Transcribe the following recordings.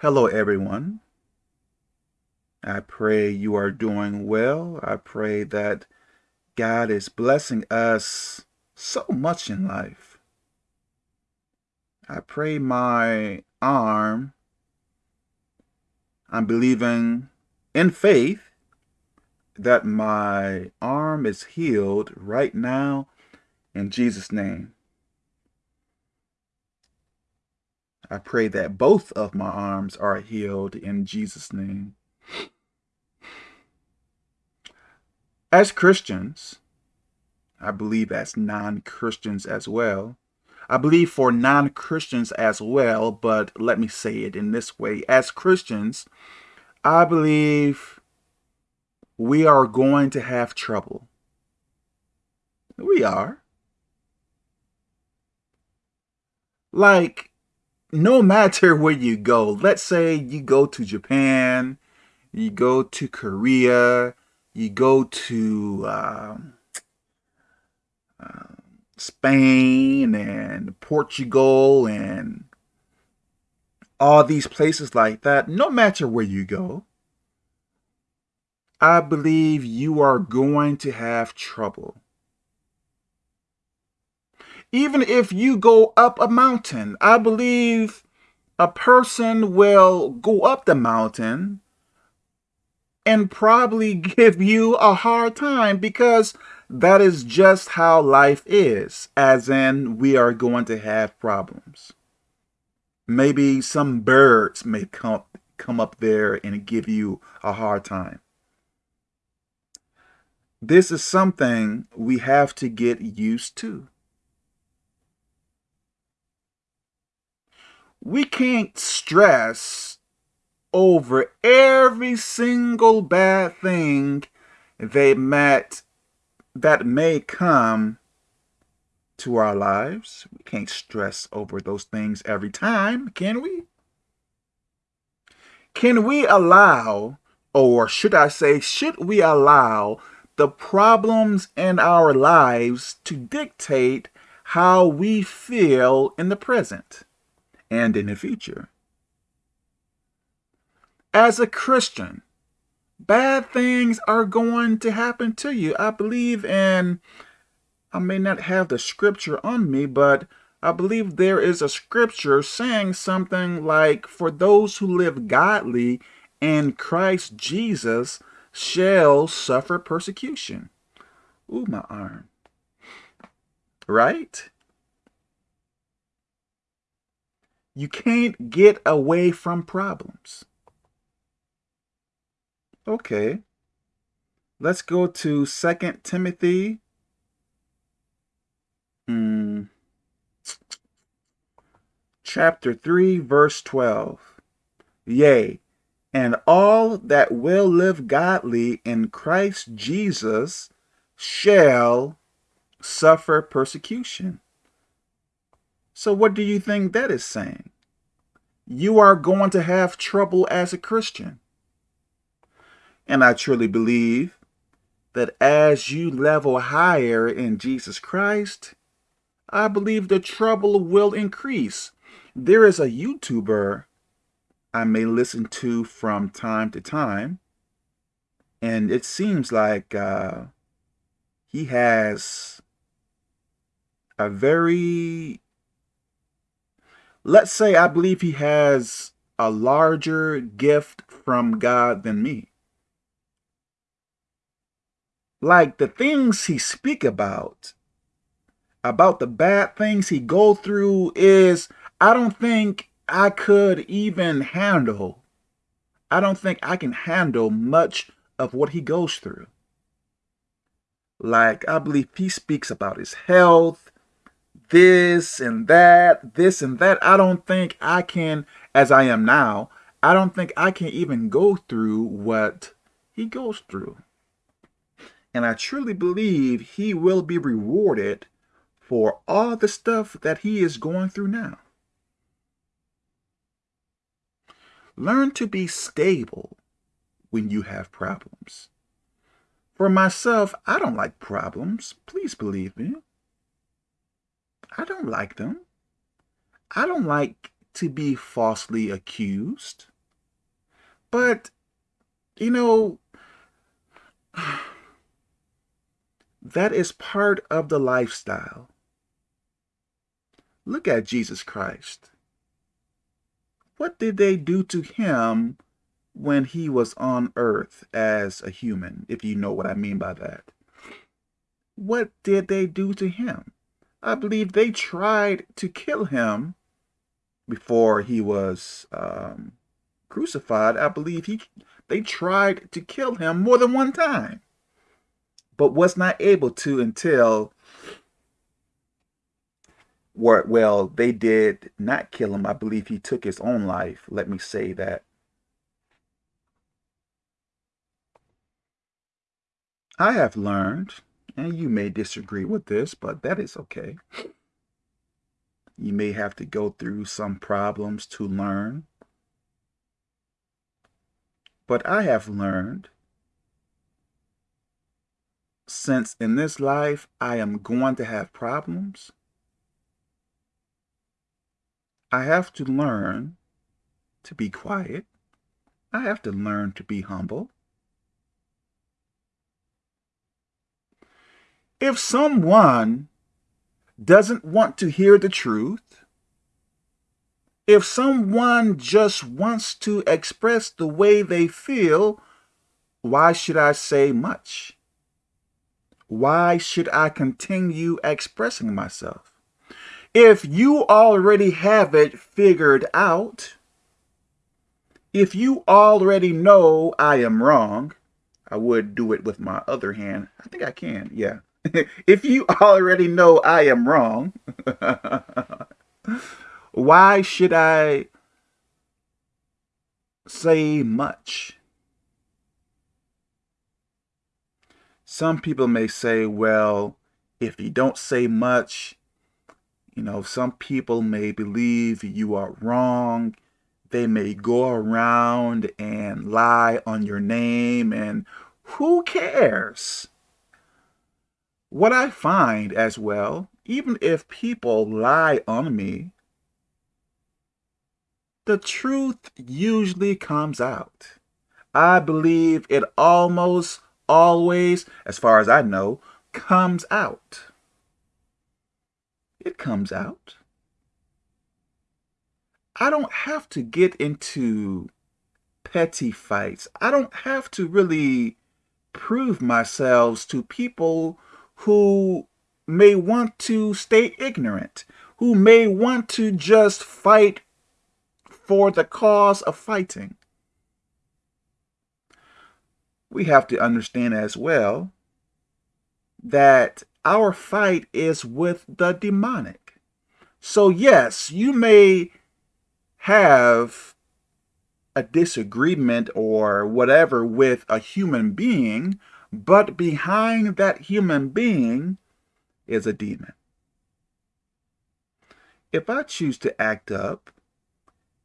Hello, everyone. I pray you are doing well. I pray that God is blessing us so much in life. I pray my arm, I'm believing in faith that my arm is healed right now in Jesus' name. I pray that both of my arms are healed in Jesus' name. As Christians, I believe as non-Christians as well, I believe for non-Christians as well, but let me say it in this way. As Christians, I believe we are going to have trouble. We are. Like, no matter where you go, let's say you go to Japan, you go to Korea, you go to um, uh, Spain and Portugal and all these places like that, no matter where you go, I believe you are going to have trouble. Even if you go up a mountain, I believe a person will go up the mountain and probably give you a hard time because that is just how life is, as in we are going to have problems. Maybe some birds may come, come up there and give you a hard time. This is something we have to get used to. We can't stress over every single bad thing they met that may come to our lives. We can't stress over those things every time, can we? Can we allow, or should I say, should we allow the problems in our lives to dictate how we feel in the present and in the future? As a Christian, bad things are going to happen to you. I believe in, I may not have the scripture on me, but I believe there is a scripture saying something like, for those who live godly in Christ Jesus shall suffer persecution. Ooh, my arm. Right? You can't get away from problems. Okay. Let's go to Second Timothy. Hmm. Chapter 3, verse 12. Yea, and all that will live godly in Christ Jesus shall suffer persecution. So what do you think that is saying? You are going to have trouble as a Christian. And I truly believe that as you level higher in Jesus Christ, I believe the trouble will increase. There is a YouTuber I may listen to from time to time, and it seems like uh, he has a very, let's say I believe he has a larger gift from God than me like the things he speak about, about the bad things he go through is, I don't think I could even handle. I don't think I can handle much of what he goes through. Like, I believe he speaks about his health, this and that, this and that. I don't think I can, as I am now, I don't think I can even go through what he goes through. And I truly believe he will be rewarded for all the stuff that he is going through now. Learn to be stable when you have problems. For myself, I don't like problems. Please believe me. I don't like them. I don't like to be falsely accused. But, you know, that is part of the lifestyle. Look at Jesus Christ. What did they do to him when he was on earth as a human, if you know what I mean by that? What did they do to him? I believe they tried to kill him before he was um, crucified. I believe he they tried to kill him more than one time, but was not able to until well, they did not kill him. I believe he took his own life. Let me say that. I have learned, and you may disagree with this, but that is okay. You may have to go through some problems to learn. But I have learned since in this life I am going to have problems, I have to learn to be quiet. I have to learn to be humble. If someone doesn't want to hear the truth, if someone just wants to express the way they feel, why should I say much? Why should I continue expressing myself? If you already have it figured out, if you already know I am wrong, I would do it with my other hand. I think I can, yeah. if you already know I am wrong, why should I say much? Some people may say, well, if you don't say much, you know, some people may believe you are wrong. They may go around and lie on your name and who cares? What I find as well, even if people lie on me, the truth usually comes out. I believe it almost always, as far as I know, comes out it comes out. I don't have to get into petty fights. I don't have to really prove myself to people who may want to stay ignorant, who may want to just fight for the cause of fighting. We have to understand as well that our fight is with the demonic. So yes, you may have a disagreement or whatever with a human being, but behind that human being is a demon. If I choose to act up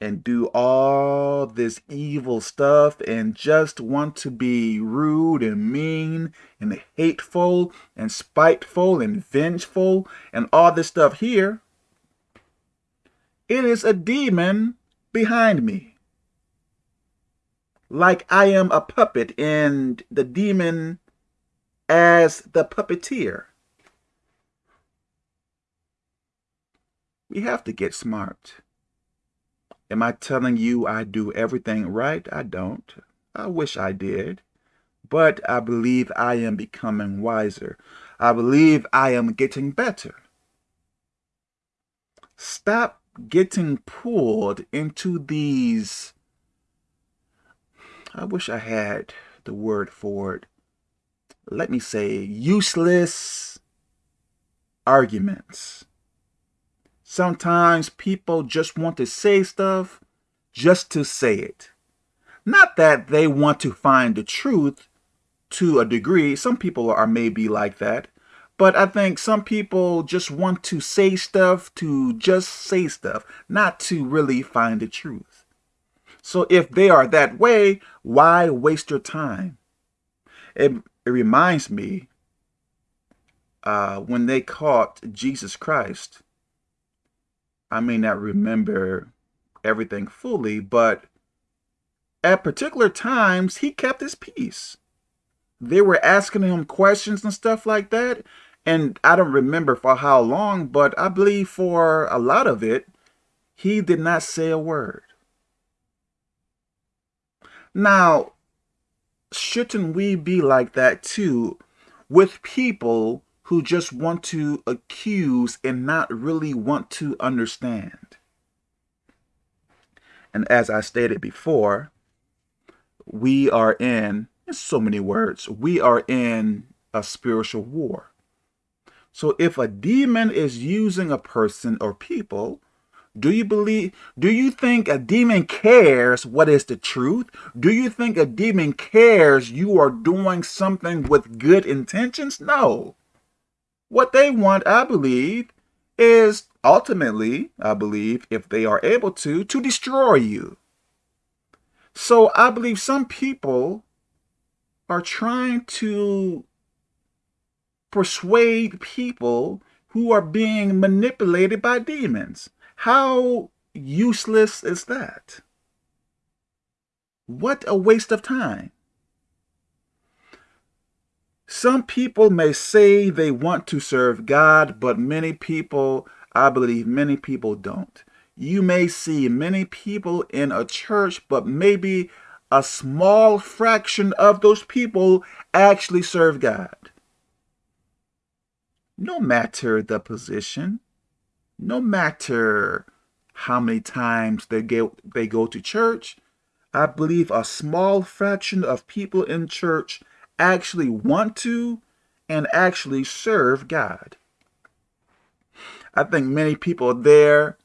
and do all this evil stuff and just want to be rude and mean and hateful and spiteful and vengeful and all this stuff here, it is a demon behind me. Like I am a puppet and the demon as the puppeteer. We have to get smart. Am I telling you I do everything right? I don't. I wish I did. But I believe I am becoming wiser. I believe I am getting better. Stop getting pulled into these, I wish I had the word for it. Let me say useless arguments. Sometimes people just want to say stuff just to say it. Not that they want to find the truth to a degree. Some people are maybe like that. But I think some people just want to say stuff to just say stuff, not to really find the truth. So if they are that way, why waste your time? It, it reminds me uh, when they caught Jesus Christ I may not remember everything fully, but at particular times, he kept his peace. They were asking him questions and stuff like that. And I don't remember for how long, but I believe for a lot of it, he did not say a word. Now, shouldn't we be like that too with people who just want to accuse and not really want to understand? And as I stated before, we are in, in so many words, we are in a spiritual war. So if a demon is using a person or people, do you believe, do you think a demon cares what is the truth? Do you think a demon cares you are doing something with good intentions? No. What they want, I believe, is ultimately, I believe, if they are able to, to destroy you. So I believe some people are trying to persuade people who are being manipulated by demons. How useless is that? What a waste of time. Some people may say they want to serve God, but many people, I believe many people don't. You may see many people in a church, but maybe a small fraction of those people actually serve God. No matter the position, no matter how many times they go, they go to church, I believe a small fraction of people in church actually want to and actually serve God. I think many people there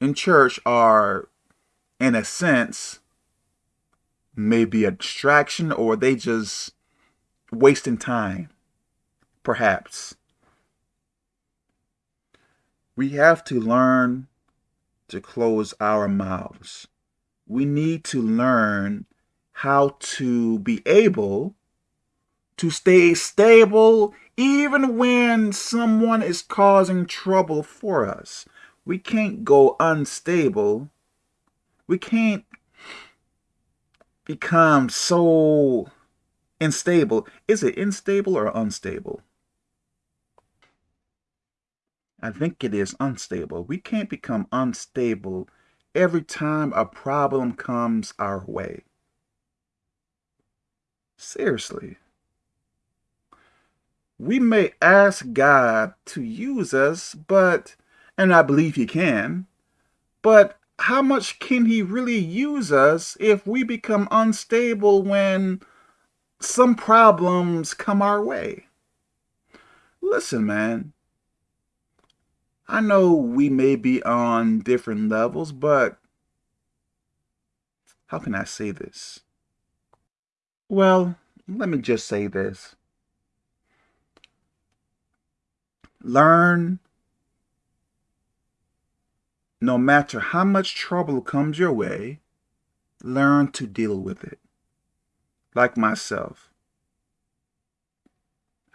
in church are, in a sense, maybe a distraction or they just wasting time, perhaps. We have to learn to close our mouths. We need to learn how to be able to stay stable even when someone is causing trouble for us. We can't go unstable. We can't become so unstable. Is it unstable or unstable? I think it is unstable. We can't become unstable every time a problem comes our way. Seriously. We may ask God to use us, but, and I believe he can, but how much can he really use us if we become unstable when some problems come our way? Listen, man, I know we may be on different levels, but how can I say this? Well, let me just say this. Learn no matter how much trouble comes your way, learn to deal with it. Like myself.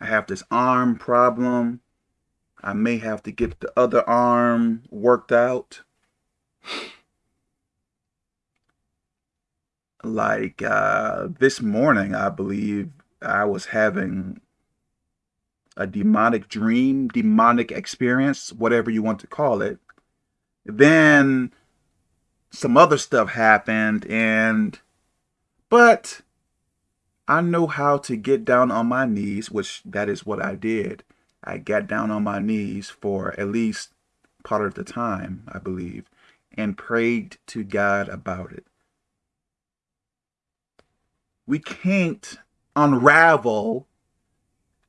I have this arm problem. I may have to get the other arm worked out. Like uh, this morning, I believe I was having a demonic dream, demonic experience, whatever you want to call it. Then some other stuff happened and, but I know how to get down on my knees, which that is what I did. I got down on my knees for at least part of the time, I believe, and prayed to God about it. We can't unravel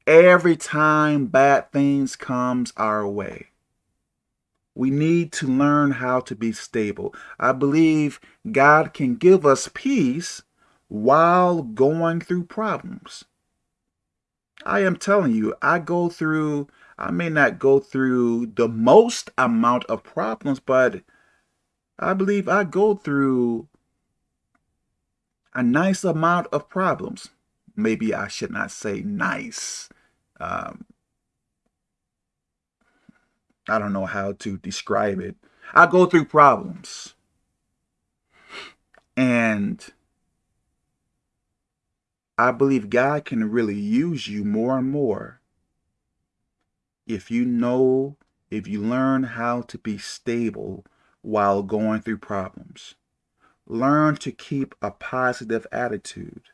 every time bad things comes our way. We need to learn how to be stable. I believe God can give us peace while going through problems. I am telling you, I go through, I may not go through the most amount of problems, but I believe I go through a nice amount of problems. Maybe I should not say nice. Um, I don't know how to describe it. I go through problems. And I believe God can really use you more and more if you know, if you learn how to be stable while going through problems. Learn to keep a positive attitude.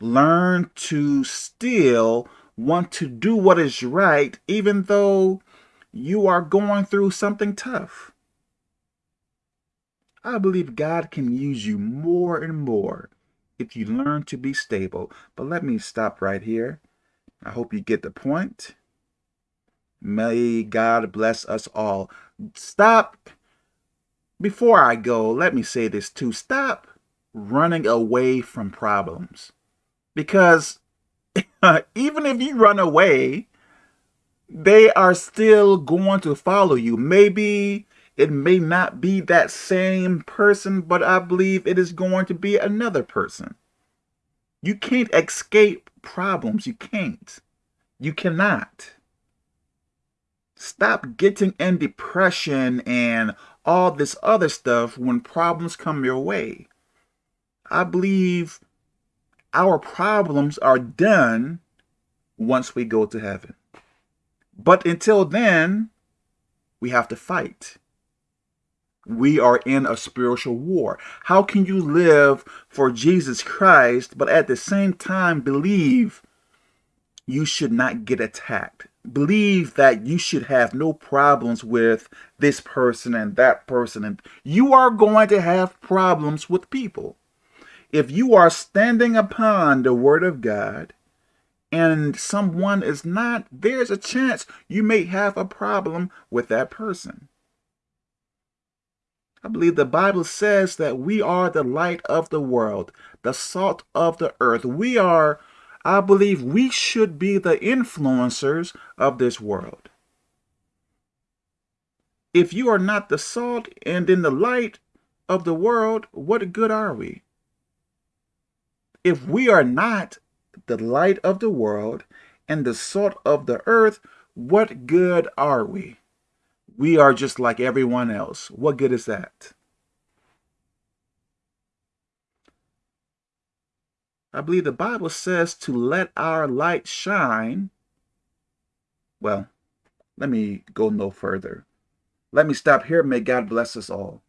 Learn to still want to do what is right even though you are going through something tough. I believe God can use you more and more if you learn to be stable. But let me stop right here. I hope you get the point. May God bless us all. Stop. Before I go, let me say this too. Stop running away from problems. Because even if you run away, they are still going to follow you. Maybe it may not be that same person, but I believe it is going to be another person. You can't escape problems. You can't. You cannot. Stop getting in depression and all this other stuff when problems come your way. I believe our problems are done once we go to heaven. But until then, we have to fight. We are in a spiritual war. How can you live for Jesus Christ, but at the same time believe you should not get attacked? Believe that you should have no problems with this person and that person. And you are going to have problems with people. If you are standing upon the word of God and someone is not, there's a chance you may have a problem with that person. I believe the Bible says that we are the light of the world, the salt of the earth. We are, I believe we should be the influencers of this world. If you are not the salt and in the light of the world, what good are we? If we are not the light of the world and the salt of the earth, what good are we? We are just like everyone else. What good is that? I believe the Bible says to let our light shine. Well, let me go no further. Let me stop here. May God bless us all.